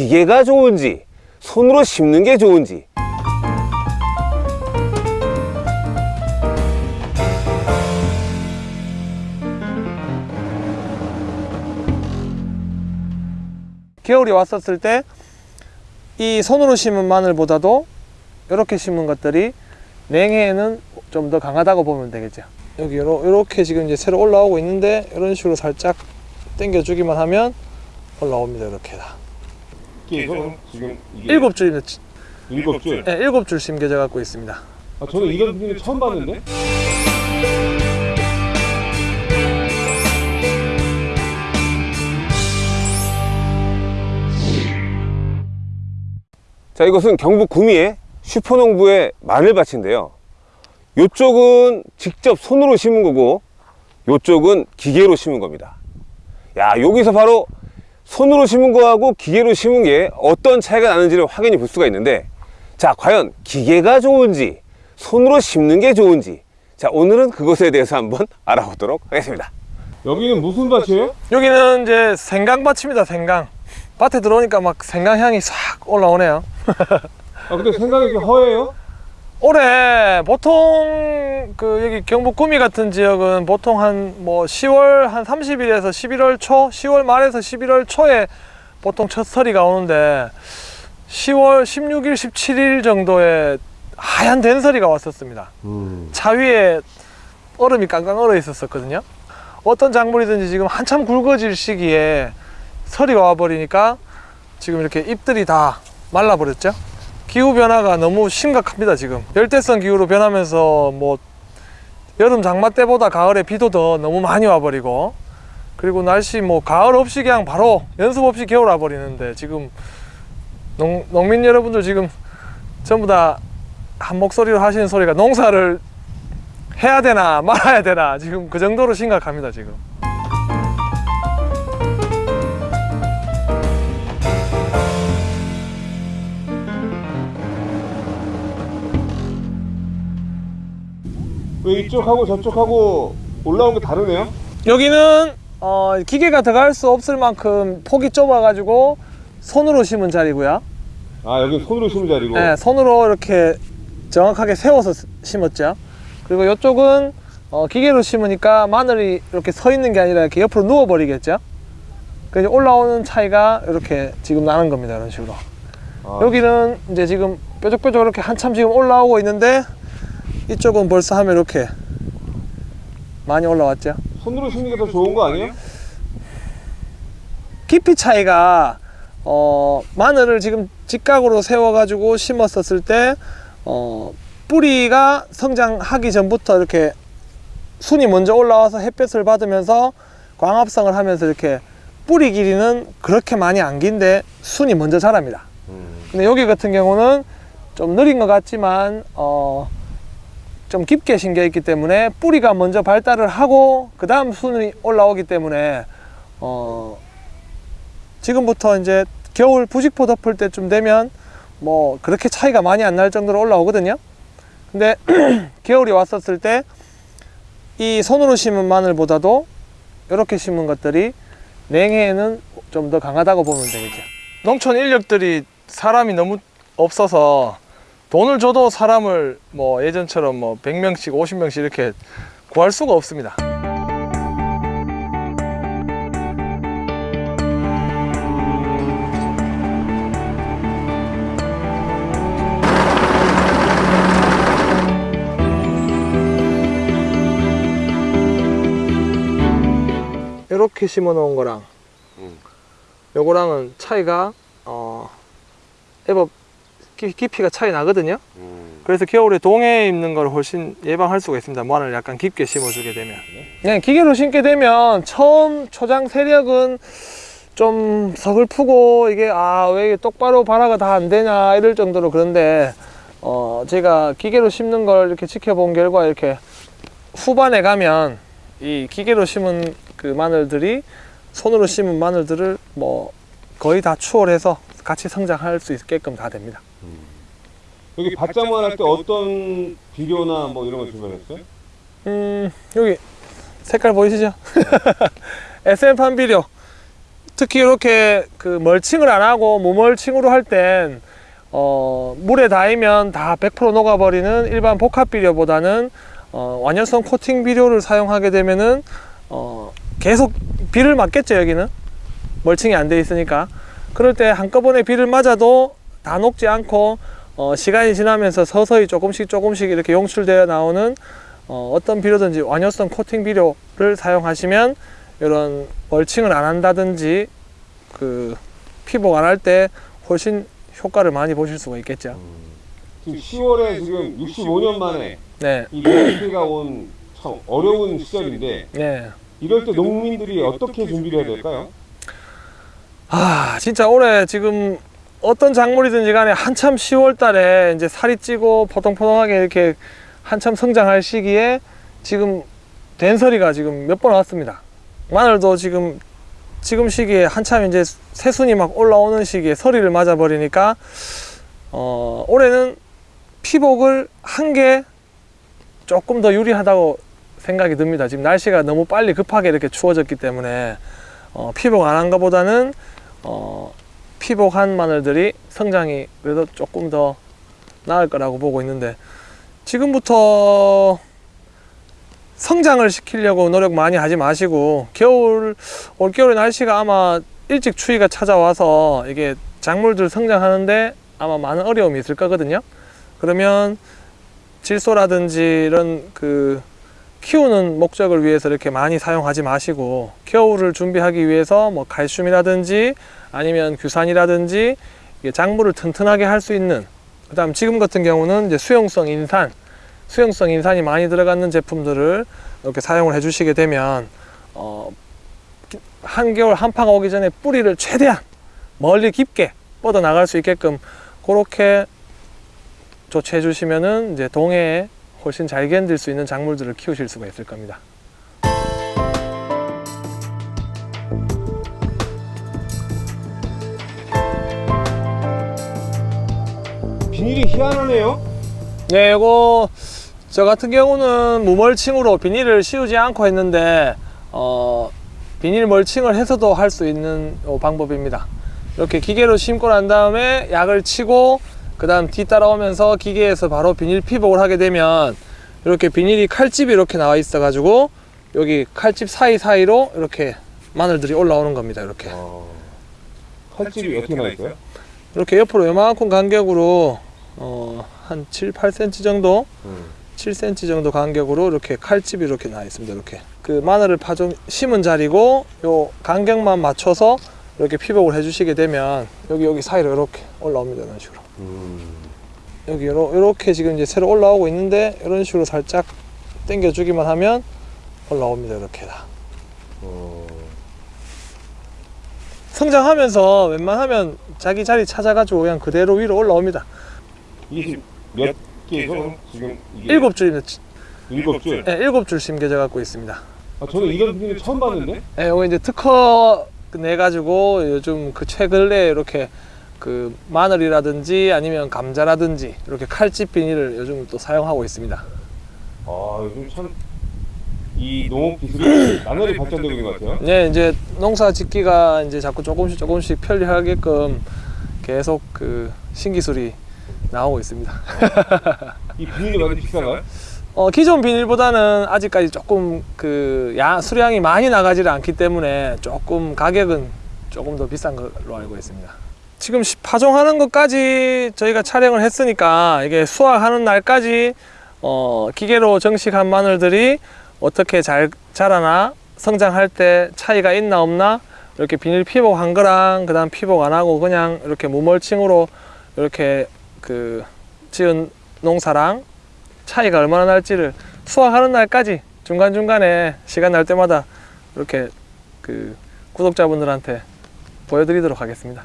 기계가 좋은지 손으로 심는 게 좋은지 겨울이 왔었을 때 이 손으로 심은 마늘보다도 이렇게 심은 것들이 냉해에는 좀 더 강하다고 보면 되겠죠. 여기 요렇게 지금 이제 새로 올라오고 있는데 이런 식으로 살짝 당겨 주기만 하면 올라옵니다. 이렇게 다. 그래서 지금 이게 일곱 줄입니다. 일곱 줄. 네, 일곱 줄 심겨져 갖고 있습니다. 아, 저는 이런 분위기 처음 봤는데. 자 이것은 경북 구미의 슈퍼농부의 마늘밭인데요 요쪽은 직접 손으로 심은 거고 요쪽은 기계로 심은 겁니다 야 여기서 바로 손으로 심은 거하고 기계로 심은 게 어떤 차이가 나는지를 확인해 볼 수가 있는데 자 과연 기계가 좋은지 손으로 심는 게 좋은지 자 오늘은 그것에 대해서 한번 알아보도록 하겠습니다 여기는 무슨 밭이에요? 여기는 이제 생강밭입니다. 생강. 밭에 들어오니까 막 생강 향이 싹 올라오네요. 아, 근데 생각이 이렇게 허해요? 올해 보통 그 여기 경북 구미 같은 지역은 보통 한 뭐 10월 한 30일에서 11월 초, 10월 말에서 11월 초에 보통 첫 서리가 오는데 10월 16일, 17일 정도에 하얀 된서리가 왔었습니다. 음. 차 위에 얼음이 깡깡 얼어 있었었거든요. 어떤 작물이든지 지금 한참 굵어질 시기에 서리가 와버리니까 지금 이렇게 잎들이 다 말라버렸죠. 기후 변화가 너무 심각합니다 지금. 열대성 기후로 변하면서 뭐 여름 장마 때보다 가을에 비도 더 너무 많이 와버리고 그리고 날씨 뭐 가을 없이 그냥 바로 연습 없이 겨울 와버리는데 지금 농, 농민 여러분들 지금 전부 다 한 목소리로 하시는 소리가 농사를 해야 되나 말아야 되나 지금 그 정도로 심각합니다 지금 왜 이쪽하고 저쪽하고 올라온 게 다르네요? 여기는 어, 기계가 들어갈 수 없을 만큼 폭이 좁아 가지고 손으로 심은 자리고요. 아, 여기 손으로 심은 자리고. 네, 손으로 이렇게 정확하게 세워서 스- 심었죠. 그리고 이쪽은 어, 기계로 심으니까 마늘이 이렇게 서 있는 게 아니라 이렇게 옆으로 누워 버리겠죠. 그래서 올라오는 차이가 이렇게 지금 나는 겁니다 이런 식으로. 아, 여기는 이제 지금 뾰족뾰족 이렇게 한참 지금 올라오고 있는데 이쪽은 벌써 하면 이렇게 많이 올라왔죠 손으로 심는 게 더 좋은 거 아니에요? 깊이 차이가 어, 마늘을 지금 직각으로 세워 가지고 심었었을 때 어, 뿌리가 성장하기 전부터 이렇게 순이 먼저 올라와서 햇볕을 받으면서 광합성을 하면서 이렇게 뿌리 길이는 그렇게 많이 안 긴데 순이 먼저 자랍니다 음. 근데 여기 같은 경우는 좀 느린 것 같지만 어, 좀 깊게 심겨 있기 때문에 뿌리가 먼저 발달을 하고 그 다음 순이 올라오기 때문에 어, 지금부터 이제 겨울 부직포 덮을 때쯤 되면 뭐 그렇게 차이가 많이 안 날 정도로 올라오거든요. 근데 겨울이 왔었을 때 이 손으로 심은 마늘보다도 이렇게 심은 것들이 냉해에는 좀 더 강하다고 보면 되겠죠. 농촌 인력들이 사람이 너무 없어서 돈을 줘도 사람을 뭐 예전처럼 뭐 100명씩 50명씩 이렇게 구할 수가 없습니다 이렇게 심어 놓은 거랑 음. 요거랑은 차이가 어 애법 깊- 깊이가 차이 나거든요. 그래서 겨울에 동해에 입는 걸 훨씬 예방할 수가 있습니다. 마늘 약간 깊게 심어주게 되면. 네, 기계로 심게 되면 처음 초장 세력은 좀 서글프고 이게 아 왜 똑바로 발화가 다 안 되냐 이럴 정도로 그런데 어 제가 기계로 심는 걸 이렇게 지켜본 결과 이렇게 후반에 가면 이 기계로 심은 그 마늘들이 손으로 심은 마늘들을 뭐 거의 다 추월해서 같이 성장할 수 있게끔 다 됩니다. 여기 밭장만 할 때 어떤 비료나 뭐 이런 거 주문했어요? 음 여기 색깔 보이시죠? SM판 비료 특히 이렇게 그 멀칭을 안 하고 무멀칭으로 할 땐 어, 물에 닿으면 다 100% 녹아버리는 일반 복합 비료보다는 어, 완연성 코팅 비료를 사용하게 되면은 어, 계속 비를 맞겠죠 여기는 멀칭이 안 돼 있으니까 그럴 때 한꺼번에 비를 맞아도 다 녹지 않고 어, 시간이 지나면서 서서히 조금씩 조금씩 이렇게 용출되어 나오는 어, 어떤 비료든지 완효성 코팅 비료를 사용하시면 이런 멀칭을 안 한다든지 그 피복 안 할 때 훨씬 효과를 많이 보실 수가 있겠죠. 지금 10월에 지금 65년 만에 네, 이 피해가 온 참 어려운 시절인데 네. 이럴 때 농민들이 어떻게 준비를 해야 될까요? 아 진짜 올해 지금 어떤 작물이든지 간에 한참 10월 달에 이제 살이 찌고 포동포동하게 이렇게 한참 성장할 시기에 지금 된서리가 지금 몇 번 왔습니다. 마늘도 지금 지금 시기에 한참 이제 새순이 막 올라오는 시기에 서리를 맞아 버리니까 어 올해는 피복을 한게 조금 더 유리하다고 생각이 듭니다. 지금 날씨가 너무 빨리 급하게 이렇게 추워졌기 때문에 어, 피복 안 한 것보다는 어, 피복한 마늘들이 성장이 그래도 조금 더 나을 거라고 보고 있는데 지금부터 성장을 시키려고 노력 많이 하지 마시고 겨울 올겨울에 날씨가 아마 일찍 추위가 찾아와서 이게 작물들 성장하는데 아마 많은 어려움이 있을 거거든요. 그러면 질소라든지 이런 그 키우는 목적을 위해서 이렇게 많이 사용하지 마시고 겨울을 준비하기 위해서 뭐 칼슘이라든지 아니면 규산이라든지 작물을 튼튼하게 할 수 있는 그 다음 지금 같은 경우는 이제 수용성 인산 수용성 인산이 많이 들어가는 제품들을 이렇게 사용을 해 주시게 되면 어, 한겨울 한파가 오기 전에 뿌리를 최대한 멀리 깊게 뻗어 나갈 수 있게끔 그렇게 조치해 주시면은 이제 동해에 훨씬 잘 견딜 수 있는 작물들을 키우실 수가 있을 겁니다. 비닐이 희한하네요. 네, 이거 저 같은 경우는 무멀칭으로 비닐을 씌우지 않고 했는데 어, 비닐 멀칭을 해서도 할 수 있는 요 방법입니다. 이렇게 기계로 심고 난 다음에 약을 치고 그 다음 뒤따라오면서 기계에서 바로 비닐 피복을 하게 되면 이렇게 비닐이 칼집이 이렇게 나와 있어 가지고 여기 칼집 사이사이로 이렇게 마늘들이 올라오는 겁니다. 이렇게 어, 칼집이 어떻게 나 있어요? 이렇게 옆으로 요만큼 간격으로 어, 한 7, 8cm 정도 음. 7cm 정도 간격으로 이렇게 칼집이 이렇게 나 있습니다. 이렇게 그 마늘을 파종 심은 자리고 요 간격만 맞춰서 이렇게 피복을 해주시게 되면 여기 여기 사이로 이렇게 올라옵니다. 이런 식으로 음. 여기 요렇게 지금 이제 새로 올라오고 있는데 이런 식으로 살짝 당겨주기만 하면 올라옵니다. 이렇게 다 어. 성장하면서 웬만하면 자기 자리 찾아가지고 그냥 그대로 위로 올라옵니다. 이게 지금 몇 개죠? 지금 이게 일곱 줄입니다. 일곱 줄. 네, 일곱 줄 심겨져 갖고 있습니다. 아, 저는 이런 비닐 처음 봤는데. 예, 요거 이제 특허 내 가지고 요즘 그 최근에 이렇게 그 마늘이라든지 아니면 감자라든지 이렇게 칼집 비닐을 요즘 또 사용하고 있습니다. 아 요즘 참 이 농업 기술이 나날이 발전되고 있는 것 같아요. 네, 이제 농사 짓기가 이제 자꾸 조금씩 조금씩 편리하게끔 계속 그 신기술이 나오고 있습니다. 이 비닐이 많이 비싼가요? 어, 기존 비닐보다는 아직까지 조금 그 야, 수량이 많이 나가지를 않기 때문에 조금 가격은 조금 더 비싼 걸로 알고 있습니다. 지금 시- 파종하는 것까지 저희가 촬영을 했으니까 이게 수확하는 날까지 어, 기계로 정식한 마늘들이 어떻게 잘 자라나 성장할 때 차이가 있나 없나 이렇게 비닐 피복 한 거랑 그 다음 피복 안 하고 그냥 이렇게 무멀칭으로 이렇게 그 지은 농사랑 차이가 얼마나 날지를 수확하는 날까지 중간중간에 시간 날 때마다 이렇게 그 구독자분들한테 보여드리도록 하겠습니다.